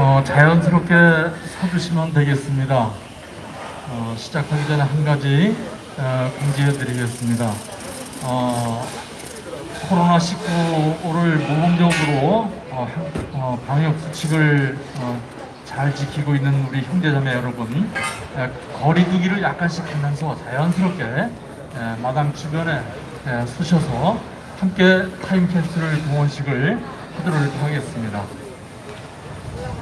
어, 자연스럽게 서주시면 되겠습니다. 어, 시작하기 전에 한 가지 어, 공지해 드리겠습니다. 어, 코로나19를 모범적으로 어, 한- 어, 방역 수칙을 어, 잘 지키고 있는 우리 형제자매 여러분 에, 거리 두기를 약간씩 하면서 자연스럽게 에, 마당 주변에 에, 서셔서 함께 타임캡슐 동원식을 하도록 하겠습니다.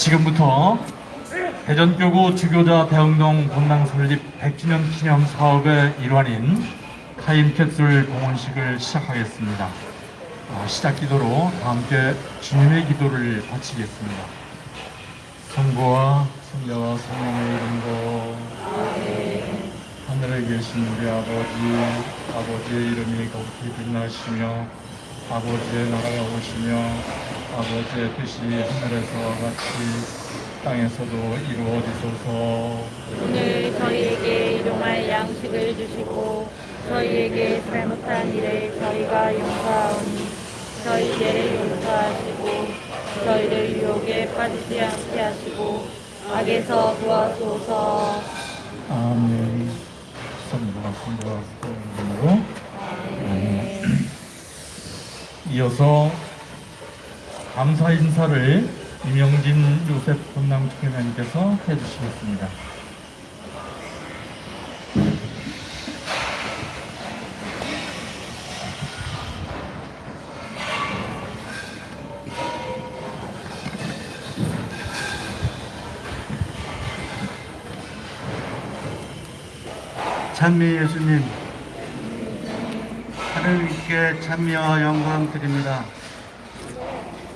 지금부터 대전교구 주교자 대흥동 본당 설립 100주년 기념 사업의 일환인 타임캡슐 공헌식을 시작하겠습니다. 어, 시작 기도로 다 함께 주님의 기도를 바치겠습니다. 성부와 성자와 성령의 이름으로 하늘에 계신 우리 아버지 아버지의 이름이 거룩히 빛나시며 아버지의 나라가 오시며 아버지의 뜻이 하늘에서와 같이 땅에서도 이루어지소서. 오늘 저희에게 일용할 양식을 주시고 저희에게 잘못한 일을 저희가 용서하오니 저희 죄를 용서하시고 저희를 유혹에 빠지지 않게 하시고 악에서 구하소서. 아멘. 성부와 성부와 성부로 아멘 이어서 감사 인사를 이명진 요셉 본당 총회장님께서 해주시겠습니다. 찬미 예수님, 하나님께 찬미와 영광 드립니다.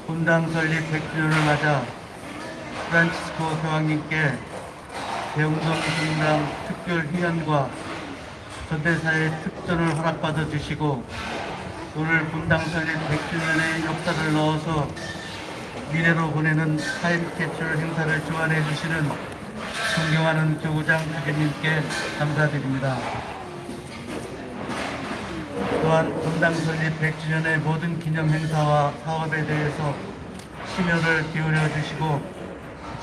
본당 설립 100주년을 맞아 프란치스코 교황님께 대웅동 본당 특별 희연과 전대사의 특전을 허락받아 주시고 오늘 본당 설립 100주년의 역사를 넣어서 미래로 보내는 타임캡슐 행사를 주관해 주시는 존경하는 교구장 주교님께 감사드립니다. 또한 본당 설립 100주년의 모든 기념 행사와 사업에 대해서 심혈을 기울여 주시고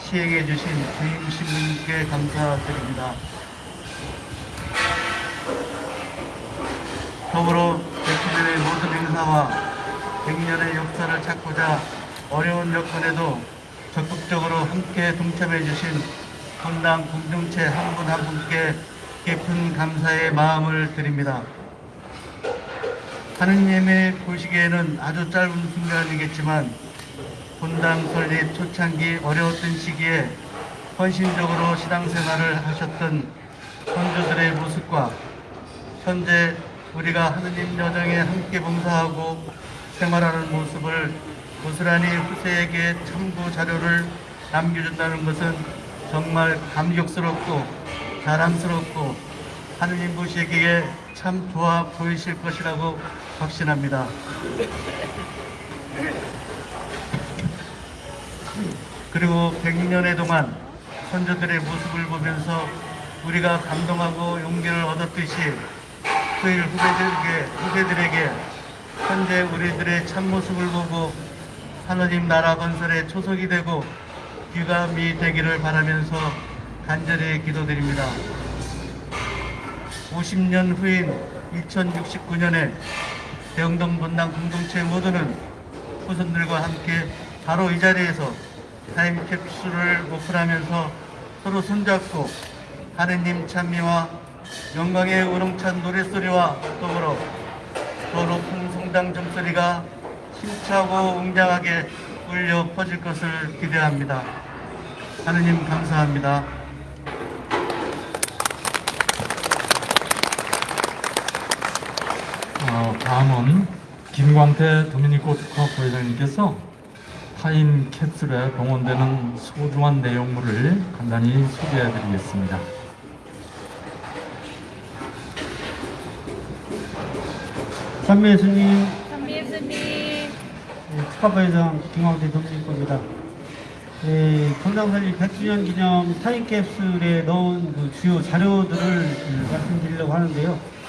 시행해 주신 주임 신부님께 감사드립니다. 더불어 100주년의 모든 행사와 100년의 역사를 찾고자 어려운 여건에도 적극적으로 함께 동참해 주신 본당 공동체 한분한 분께 깊은 감사의 마음을 드립니다. 하느님의 보시기에는 아주 짧은 순간이겠지만 본당 설립 초창기 어려웠던 시기에 헌신적으로 신앙생활을 하셨던 선조들의 모습과 현재 우리가 하느님 여정에 함께 봉사하고 생활하는 모습을 고스란히 후세에게 참고 자료를 남겨준다는 것은 정말 감격스럽고 자랑스럽고 하느님 보시기에 참 좋아 보이실 것이라고 확신합니다. 그리고 100년의 동안 선조들의 모습을 보면서 우리가 감동하고 용기를 얻었듯이 후일 후배들에게, 후배들에게 현재 우리들의 참모습을 보고 하느님 나라 건설의 초석이 되고 귀감이 되기를 바라면서 간절히 기도드립니다. 50년 후인 2069년에 대흥동 본당 공동체 모두는 후손들과 함께 바로 이 자리에서 타임 캡슐을 오픈하면서 서로 손잡고 하느님 찬미와 영광의 우렁찬 노랫소리와 더불어 더 높은 성당 점소리가 힘차고 웅장하게 울려 퍼질 것을 기대합니다. 하느님 감사합니다. 다음은 김광태 도미니코트카 부회장님께서 타인 캡슐에 동원되는 소중한 내용물을 간단히 소개해 드리겠습니다. 삼매 예수님 선비 예수님, 예, 축하부회장 김광태 dominico입니다. 예, 건강설립 100주년 기념 타임캡슐에 넣은 그 주요 자료들을 음, 말씀드리려고 하는데요.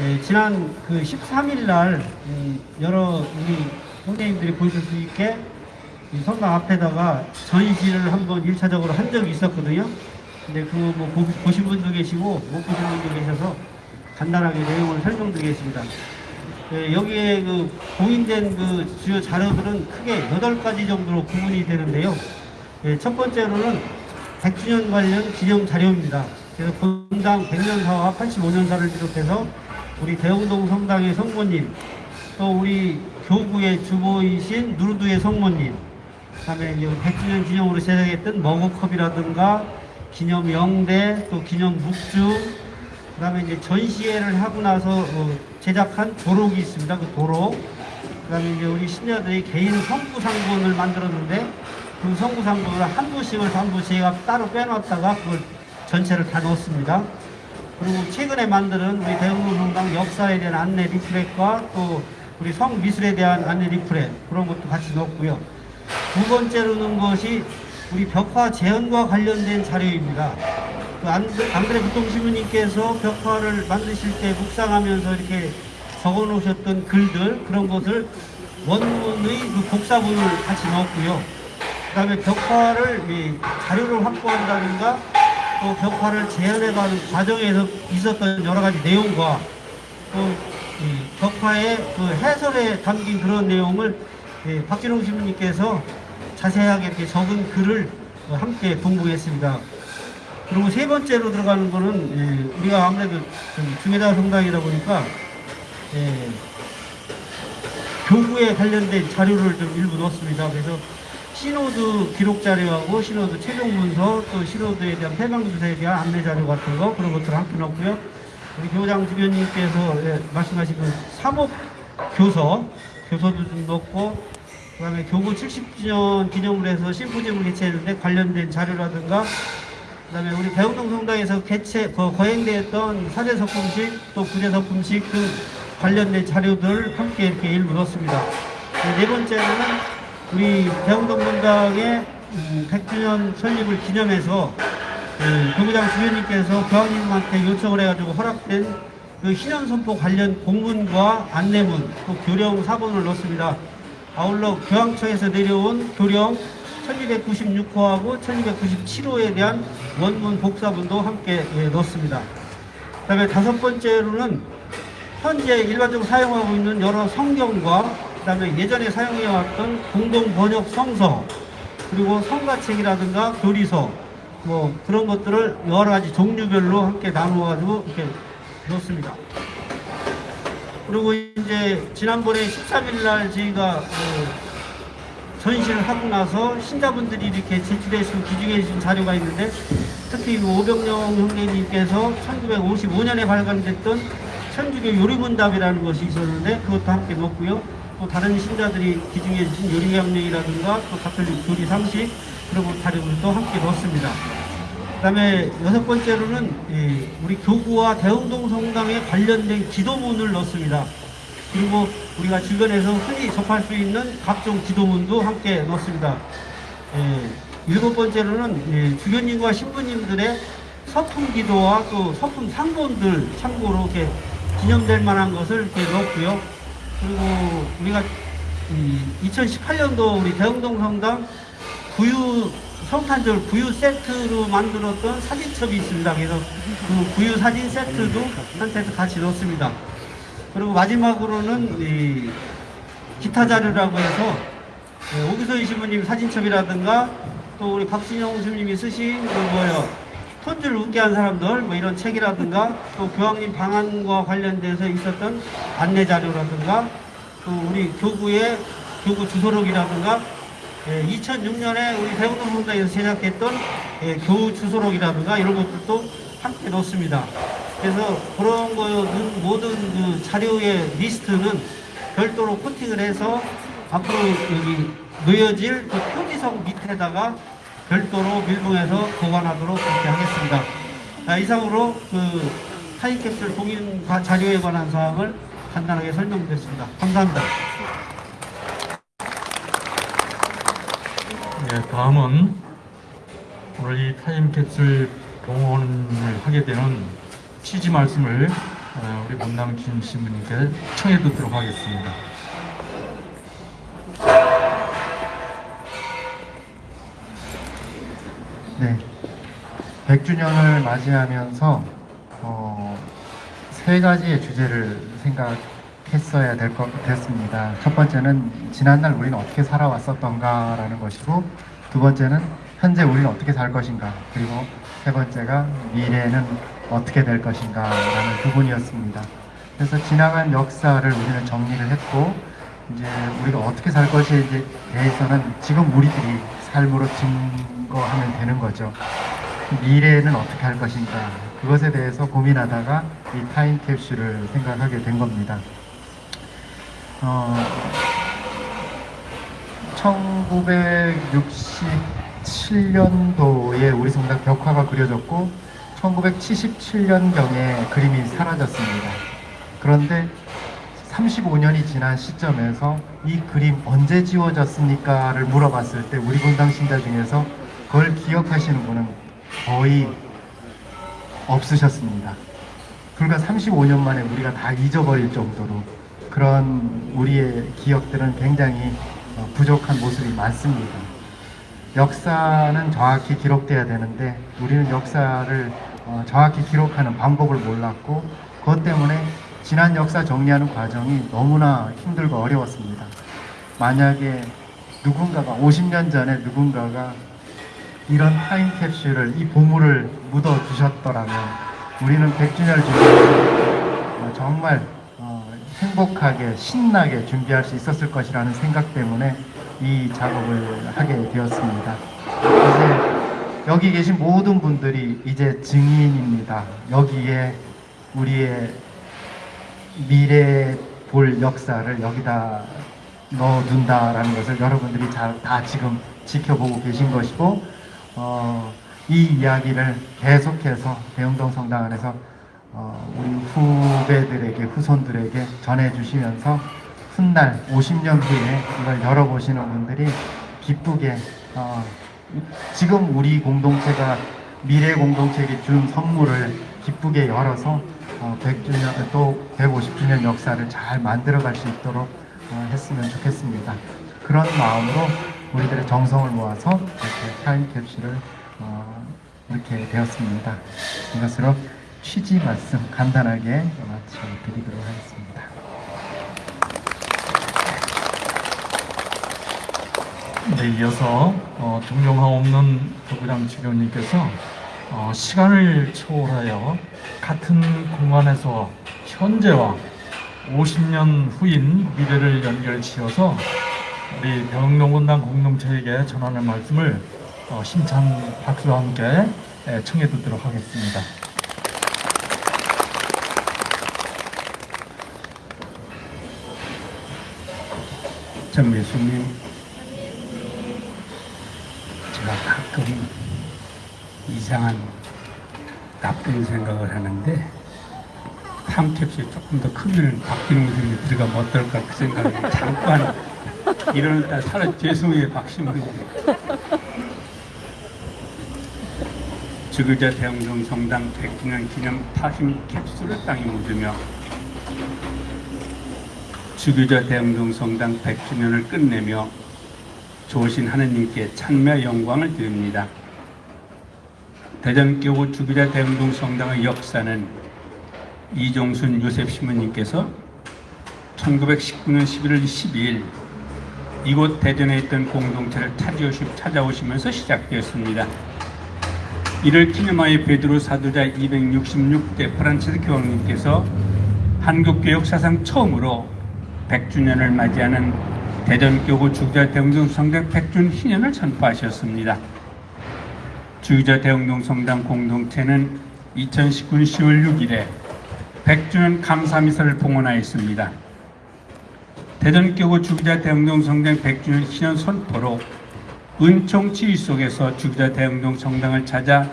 예, 지난 그 13일 날 음, 여러 우리 선생님들이 보실 수 있게 이 성당 앞에다가 전시를 한번 1차적으로 한 적이 있었거든요. 근데 그거 뭐 보- 보신 분도 계시고 못 보신 분도 계셔서 간단하게 내용을 설명드리겠습니다. 예, 여기에 그 공인된 그 주요 자료들은 크게 8가지 정도로 구분이 되는데요. 예, 첫 번째로는 100주년 관련 기념 자료입니다. 그래서 본당 100년사와 85년사를 비롯해서 우리 대웅동 성당의 성모님, 또 우리 교구의 주보이신 누르두의 성모님, 그다음에 이제 100주년 기념으로 제작했던 머그컵이라든가 기념 영대, 또 기념 묵주, 그 다음에 이제 전시회를 하고 나서 어, 제작한 도록이 있습니다. 그 도록. 그 다음에 이제 우리 신녀들이 개인 성구 상본을 만들었는데 그 성구 상본을 한 부씩을 전부 제가 따로 빼놨다가 그걸 전체를 다 넣었습니다. 그리고 최근에 만드는 우리 대흥로 성당 역사에 대한 안내 리플렛과 또 우리 성 미술에 대한 안내 리플렛 그런 것도 같이 넣었고요. 두 번째로 넣은 것이 우리 벽화 재현과 관련된 자료입니다. 그 안드- 안드레 부통신부님께서 벽화를 만드실 때 묵상하면서 이렇게 적어 놓으셨던 글들 그런 것을 원문의 그 복사본을 같이 넣었고요. 그 다음에 벽화를 이 자료를 확보한다든가 또 벽화를 재현해가는 과정에서 있었던 여러 가지 내용과 또이 벽화의 그 해설에 담긴 그런 내용을 예, 박진홍 신부님께서 자세하게 이렇게 적은 글을 어, 함께 공부했습니다. 그리고 세 번째로 들어가는 거는 예, 우리가 아무래도 좀 중해다 성당이다 보니까 예, 교구에 관련된 자료를 좀 일부 넣었습니다. 그래서 신호드 기록 자료하고 신호드 최종 문서 또 신호드에 대한 폐방주사에 대한 안내 자료 같은 거 그런 것들을 함께 넣었고요. 우리 교장 주변님께서 예, 말씀하신 그 사목 교서 교서도 좀 넣고 그 다음에 교구 70주년 기념을 해서 심포지엄을 개최했는데 관련된 자료라든가 그 다음에 우리 대웅동 성당에서 개최 거, 거행되었던 사제 석품식 또 구제 석품식 등 관련된 자료들 함께 이렇게 일부 넣었습니다. 네, 네 번째로는 우리 대웅동 성당의 음, 100주년 설립을 기념해서 그 교구장 주변님께서 교황님한테 요청을 해가지고 허락된 그 신현선포 관련 공문과 안내문 또 교령 사본을 넣습니다. 아울러 교황청에서 내려온 교령 1296호하고 1297호에 대한 원문 복사본도 함께 예, 넣습니다. 그 다음에 다섯 번째로는 현재 일반적으로 사용하고 있는 여러 성경과 그 다음에 예전에 사용해왔던 공동 번역 성서 그리고 성가책이라든가 교리서 뭐 그런 것들을 여러 가지 종류별로 함께 나누어가지고 이렇게 넣습니다. 그리고 이제 지난번에 13일 날 저희가 그 전시를 하고 나서 신자분들이 이렇게 제출해 주신 기증해 주신 자료가 있는데 특히 그 오병영 형님께서 1955년에 발간됐던 천주교 요리문답이라는 것이 있었는데 그것도 함께 넣었고요. 또 다른 신자들이 기증해 주신 요리강령이라든가 또 가톨릭 교리 상식 그리고 자료들도 함께 넣었습니다. 그 다음에 여섯 번째로는 이 우리 교구와 대흥동 성당에 관련된 기도문을 넣습니다. 그리고 우리가 주변에서 흔히 접할 수 있는 각종 기도문도 함께 넣습니다. 예, 일곱 번째로는 예, 주교님과 신부님들의 서품 기도와 또 서품 상본들 참고로 이렇게 기념될 만한 것을 이렇게 넣었고요. 그리고 우리가 2018년도 우리 대흥동 성당 구유 성탄절 구유 세트로 만들었던 사진첩이 있습니다. 그래서 그 구유 사진 세트도 한테서 같이 넣습니다. 그리고 마지막으로는 이 기타 자료라고 해서 예, 오기선 신부님 사진첩이라든가 또 우리 박진영 스님이 쓰신 그 뭐요 톤줄 웃게 한 사람들 뭐 이런 책이라든가 또 교황님 방한과 관련돼서 있었던 안내 자료라든가 또 우리 교구의 교구 주소록이라든가 2006년에 우리 대흥동 성당에서 제작했던 예, 교우 주소록이라든가 이런 것들도 함께 넣습니다. 그래서 그런 거는 모든 그 자료의 리스트는 별도로 코팅을 해서 앞으로 여기 놓여질 그 표지석 밑에다가 별도로 밀봉해서 보관하도록 그렇게 하겠습니다. 아, 이상으로 그 타임캡슐 과- 자료에 관한 사항을 간단하게 설명드렸습니다. 감사합니다. 예, 다음은 오늘 이 타임캡슐 동원을 하게 되는 취지 말씀을 어, 우리 문남 김 신부님께 청해 듣도록 하겠습니다. 네. 100주년을 맞이하면서 어, 세 가지의 주제를 생각했어야 될 것 같습니다. 첫 번째는 지난날 우리는 어떻게 살아왔었던가라는 것이고 두 번째는 현재 우리는 어떻게 살 것인가 그리고 세 번째가 미래는 어떻게 될 것인가라는 부분이었습니다. 그래서 지나간 역사를 우리는 정리를 했고 이제 우리가 어떻게 살 것에 대해서는 지금 우리들이 삶으로 증거하면 되는 거죠. 미래는 어떻게 할 것인가 그것에 대해서 고민하다가 이 타임캡슐을 생각하게 된 겁니다. 어, 1967년도에 우리 성당 벽화가 그려졌고 1977년경에 그림이 사라졌습니다. 그런데 35년이 지난 시점에서 이 그림 언제 지워졌습니까?를 물어봤을 때 우리 본당 신자 중에서 그걸 기억하시는 분은 거의 없으셨습니다. 불과 35년 만에 우리가 다 잊어버릴 정도로 그런 우리의 기억들은 굉장히 어, 부족한 모습이 많습니다. 역사는 정확히 기록돼야 되는데 우리는 역사를 어, 정확히 기록하는 방법을 몰랐고 그것 때문에 지난 역사 정리하는 과정이 너무나 힘들고 어려웠습니다. 만약에 누군가가 50년 전에 누군가가 이런 타임캡슐을 이 보물을 묻어 주셨더라면 우리는 100주년을 준비해서 정말 어, 행복하게 신나게 준비할 수 있었을 것이라는 생각 때문에 이 작업을 하게 되었습니다. 이제 여기 계신 모든 분들이 이제 증인입니다. 여기에 우리의 미래 볼 역사를 여기다 넣어둔다라는 것을 여러분들이 잘 다 지금 지켜보고 계신 것이고 어, 이 이야기를 계속해서 대흥동 성당 안에서 어, 우리 후배들에게 후손들에게 전해주시면서 훗날 50년 후에 이걸 열어보시는 분들이 기쁘게 어, 지금 우리 공동체가 미래 공동체에게 준 선물을 기쁘게 열어서 어, 100주년 또 150주년 역사를 잘 만들어갈 수 있도록 어, 했으면 좋겠습니다. 그런 마음으로 우리들의 정성을 모아서 이렇게 타임캡슐을 어, 이렇게 되었습니다. 이것으로 취지 말씀 간단하게 마쳐드리도록 하겠습니다. 네, 이어서 어, 동용하 없는 부부장 주교님께서 어, 시간을 초월하여 같은 공간에서 현재와 50년 후인 미래를 연결지어서 우리 병농군당 공동체에게 전하는 말씀을 어, 심찬 박수와 함께 예, 청해 듣도록 하겠습니다. 전 예수님, 제가 가끔 이상한 나쁜 생각을 하는데 탐캡슐이 조금 더 크면 박진웅 선생님이 들어가면 어떨까 그 생각을 잠깐 이러는 딸 살아 죄송해요 박신웅입니다. 주교자 대흥동 성당 100주년 기념 타심 캡슐을 땅에 묻으며 주교자 대흥동 성당 100주년을 끝내며 좋으신 하느님께 찬미와 영광을 드립니다. 대전교구 주교좌 대흥동 성당의 역사는 이종순 요셉 신부님께서 1919년 11월 12일 이곳 대전에 있던 공동체를 찾아오시, 찾아오시면서 시작되었습니다. 이를 기념하여 베드로 사도좌 266대 프란치스코 교황님께서 한국교회 역사상 처음으로 100주년을 맞이하는 대전교구 주교좌 대흥동 성당 100주년 희년을 선포하셨습니다. 주교자 대흥동 성당 공동체는 2019년 10월 6일에 100주년 감사미사를 봉헌하였습니다. 대전교구 주기자 대흥동 성당 100주년 기념 선포로 은총 지휘 속에서 주기자 대흥동 성당을 찾아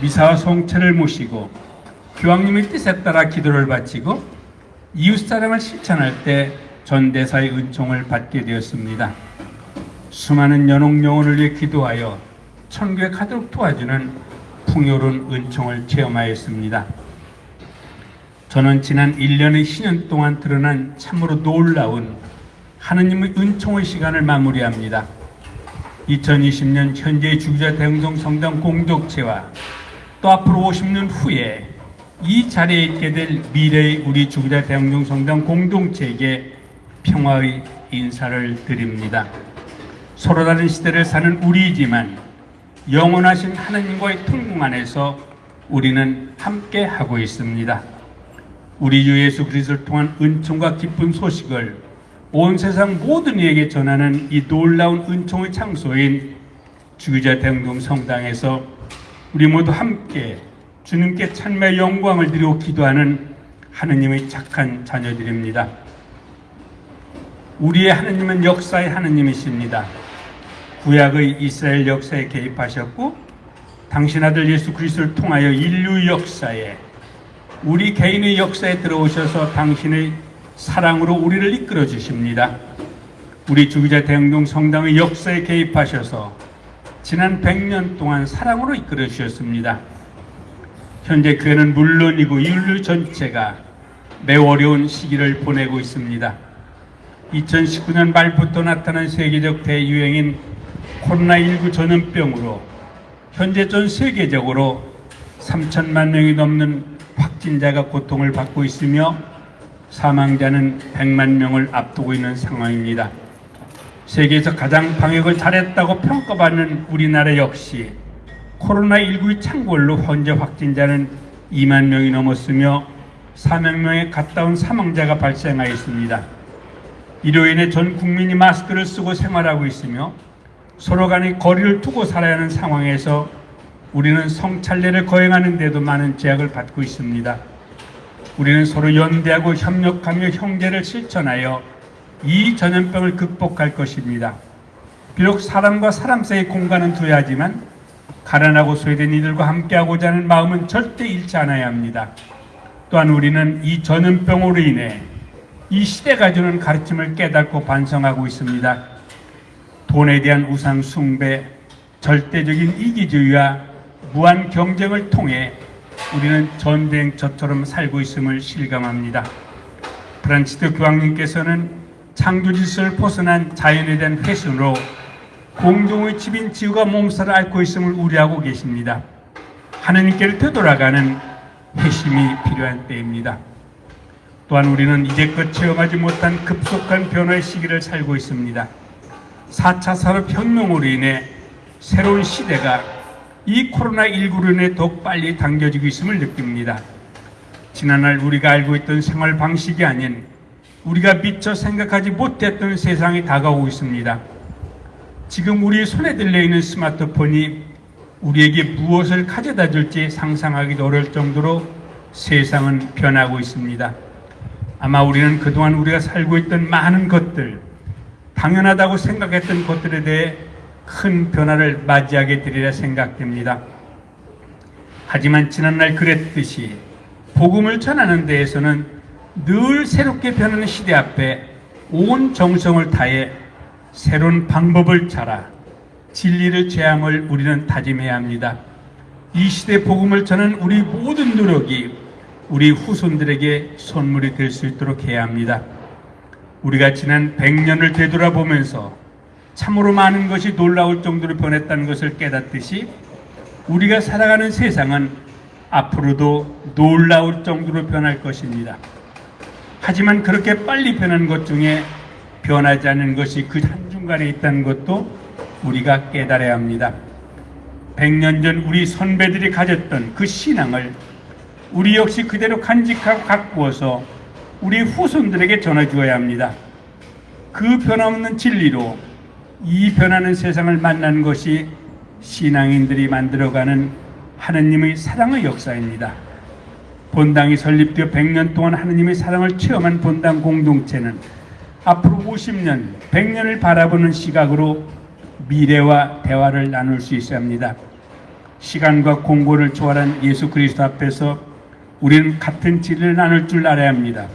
미사와 송채를 모시고 교황님의 뜻에 따라 기도를 바치고 이웃사랑을 실천할 때 전대사의 은총을 받게 되었습니다. 수많은 연옥 영혼을 위해 기도하여 천국에 가도록 도와주는 풍요로운 은총을 체험하였습니다. 저는 지난 1년의 신년 동안 드러난 참으로 놀라운 하느님의 은총의 시간을 마무리합니다. 2020년 현재의 주기자 대흥동 성당 공동체와 또 앞으로 50년 후에 이 자리에 있게 될 미래의 우리 주기자 대흥동 성당 공동체에게 평화의 인사를 드립니다. 서로 다른 시대를 사는 우리이지만 영원하신 하나님과의 통공 안에서 우리는 함께 하고 있습니다. 우리 주 예수 그리스도를 통한 은총과 기쁜 소식을 온 세상 모든 이에게 전하는 이 놀라운 은총의 장소인 주기자 대흥동 성당에서 우리 모두 함께 주님께 찬미의 영광을 드리고 기도하는 하느님의 착한 자녀들입니다. 우리의 하느님은 역사의 하느님이십니다. 구약의 이스라엘 역사에 개입하셨고 당신 아들 예수 그리스도를 통하여 인류 역사에 우리 개인의 역사에 들어오셔서 당신의 사랑으로 우리를 이끌어 주십니다. 우리 주기자 대흥동 성당의 역사에 개입하셔서 지난 100년 동안 사랑으로 이끌어 주셨습니다. 현재 교회는 물론이고 인류 전체가 매우 어려운 시기를 보내고 있습니다. 2019년 말부터 나타난 세계적 대유행인 코로나19 전염병으로 현재 전 세계적으로 3천만 명이 넘는 확진자가 고통을 받고 있으며 사망자는 100만 명을 앞두고 있는 상황입니다. 세계에서 가장 방역을 잘했다고 평가받는 우리나라 역시 코로나19의 창궐로 현재 확진자는 2만 명이 넘었으며 4만 명의 가까운 사망자가 발생하였습니다. 이로 인해 전 국민이 마스크를 쓰고 생활하고 있으며 서로 간의 거리를 두고 살아야 하는 상황에서 우리는 성찰례를 거행하는 데도 많은 제약을 받고 있습니다. 우리는 서로 연대하고 협력하며 형제를 실천하여 이 전염병을 극복할 것입니다. 비록 사람과 사람 사이의 공간은 두어야 하지만 가난하고 소외된 이들과 함께하고자 하는 마음은 절대 잃지 않아야 합니다. 또한 우리는 이 전염병으로 인해 이 시대가 주는 가르침을 깨닫고 반성하고 있습니다. 돈에 대한 우상 숭배, 절대적인 이기주의와 무한 경쟁을 통해 우리는 전쟁처처럼 살고 있음을 실감합니다. 프란치스코 교황님께서는 창조 질서를 벗어난 자연에 대한 훼손으로 공동의 집인 지구가 몸살을 앓고 있음을 우려하고 계십니다. 하느님께로 되돌아가는 회심이 필요한 때입니다. 또한 우리는 이제껏 체험하지 못한 급속한 변화의 시기를 살고 있습니다. 4차 산업혁명으로 인해 새로운 시대가 이 코로나19로 인해 더욱 빨리 당겨지고 있음을 느낍니다. 지난날 우리가 알고 있던 생활 방식이 아닌 우리가 미처 생각하지 못했던 세상이 다가오고 있습니다. 지금 우리 손에 들려 있는 스마트폰이 우리에게 무엇을 가져다 줄지 상상하기도 어려울 정도로 세상은 변하고 있습니다. 아마 우리는 그동안 우리가 살고 있던 많은 것들, 당연하다고 생각했던 것들에 대해 큰 변화를 맞이하게 되리라 생각됩니다. 하지만 지난날 그랬듯이 복음을 전하는 데에서는 늘 새롭게 변하는 시대 앞에 온 정성을 다해 새로운 방법을 찾아 진리를 제함을 우리는 다짐해야 합니다. 이 시대 복음을 전하는 우리 모든 노력이 우리 후손들에게 선물이 될 수 있도록 해야 합니다. 우리가 지난 100년을 되돌아보면서 참으로 많은 것이 놀라울 정도로 변했다는 것을 깨닫듯이 우리가 살아가는 세상은 앞으로도 놀라울 정도로 변할 것입니다. 하지만 그렇게 빨리 변하는 것 중에 변하지 않는 것이 그 한중간에 있다는 것도 우리가 깨달아야 합니다. 100년 전 우리 선배들이 가졌던 그 신앙을 우리 역시 그대로 간직하고 가꾸어서 우리 후손들에게 전해주어야 합니다. 그 변함없는 진리로 이 변하는 세상을 만나는 것이 신앙인들이 만들어가는 하느님의 사랑의 역사입니다. 본당이 설립되어 100년 동안 하느님의 사랑을 체험한 본당 공동체는 앞으로 50년, 100년을 바라보는 시각으로 미래와 대화를 나눌 수 있어야 합니다. 시간과 공고를 초월한 예수 그리스도 앞에서 우리는 같은 진리를 나눌 줄 알아야 합니다.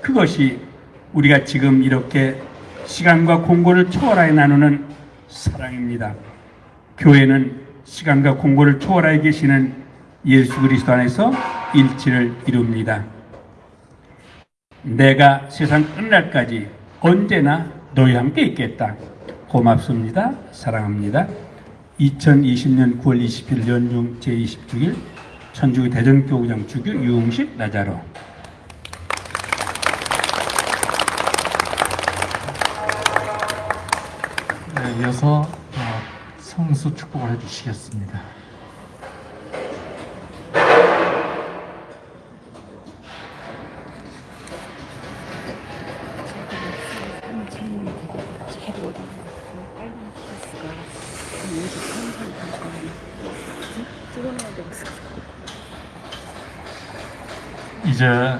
그것이 우리가 지금 이렇게 시간과 공고를 초월하여 나누는 사랑입니다. 교회는 시간과 공고를 초월하여 계시는 예수 그리스도 안에서 일치를 이룹니다. 내가 세상 끝날까지 언제나 너희와 함께 있겠다. 고맙습니다. 사랑합니다. 2020년 9월 20일 연중 제26일 천주교 대전교구장 주교 유흥식 나자로 이어서 어, 성수 축복을 해주시겠습니다. 이제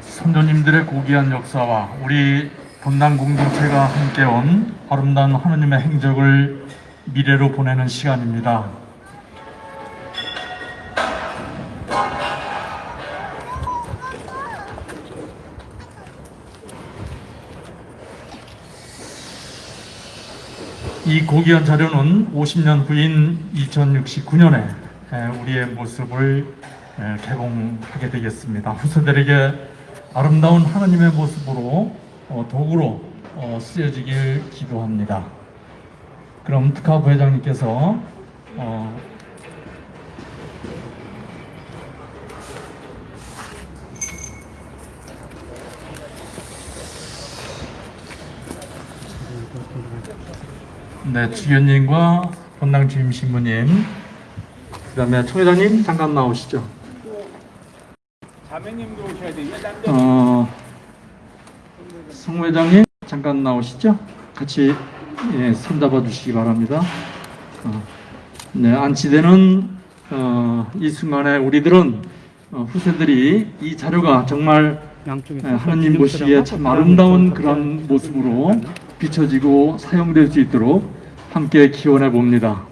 선조님들의 고귀한 역사와 우리 본당 공동체가 함께 온 아름다운 하느님의 행적을 미래로 보내는 시간입니다. 이 고귀한 자료는 50년 후인 2069년에 우리의 모습을 에, 개봉하게 되겠습니다. 후세들에게 아름다운 하나님의 모습으로 어, 도구로 어, 쓰여지길 기도합니다. 그럼 특하 부회장님께서 어, 네, 주연님과 본당 주임 신부님, 그 다음에 총회장님 잠깐 나오시죠. 자매님도 오셔야 돼요. 어, 성 회장님 잠깐 나오시죠? 같이 예, 손잡아 주시기 바랍니다. 어, 네, 안치되는 어, 이 순간에 우리들은 어, 후세들이 이 자료가 정말 예, 하나님 보시기에 참 아름다운 그런 모습으로 비춰지고 사용될 수 있도록 함께 기원해 봅니다.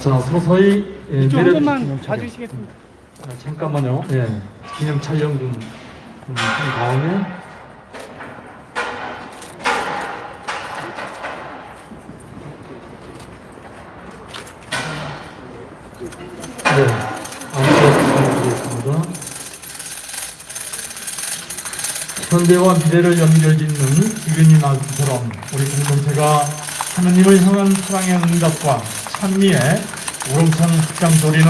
자, 서서히 예, 내려주시면 봐주시겠습니다. 아, 잠깐만요. 예, 기념 촬영 좀, 좀한 다음에. 네, 부탁드리겠습니다. 현대와 미래를 연결짓는 기근이 나처럼 우리 공동체가 하느님을 향한 사랑의 응답과 찬미의 우렁찬 합장 소리는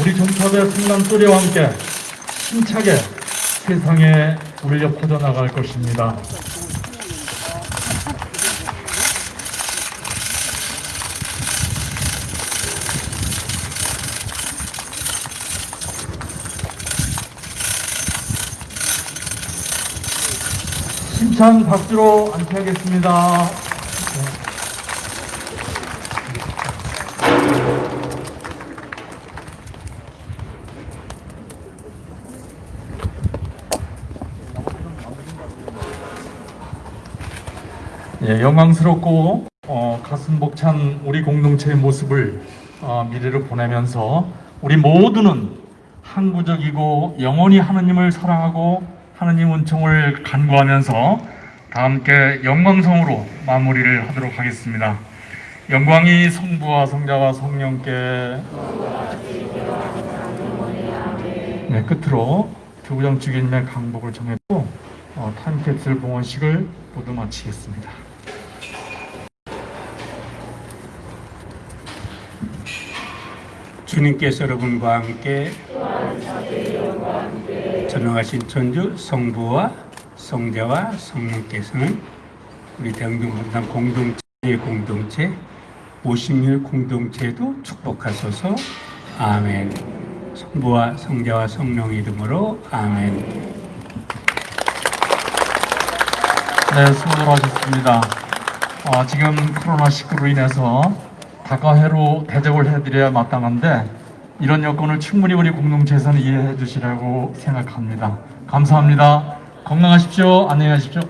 우리 종탑의 성남 소리와 함께 힘차게 세상에 울려 퍼져나갈 것입니다. 힘찬 박수로 안치하겠습니다. 예, 영광스럽고 어, 가슴 벅찬 우리 공동체의 모습을 어, 미래로 보내면서 우리 모두는 항구적이고 영원히 하느님을 사랑하고 하느님 은총을 간구하면서 다 함께 영광성으로 마무리를 하도록 하겠습니다. 영광이 성부와 성자와 성령께 네, 끝으로 교구장 주기님의 강복을 정했고 어, 타임캡슐 봉헌식을 모두 마치겠습니다. 주님께서 여러분과 함께 전능하신 천주 성부와 성자와 성령께서는 우리 대흥동분당 공동체의 공동체 50일 공동체도 축복하소서. 아멘. 성부와 성자와 성령 이름으로 아멘. 네, 수고들 하셨습니다. 어, 지금 코로나19로 인해서 다가회로 대접을 해드려야 마땅한데 이런 여건을 충분히 우리 공동체에서는 이해해 주시라고 생각합니다. 감사합니다. 건강하십시오. 안녕히 가십시오.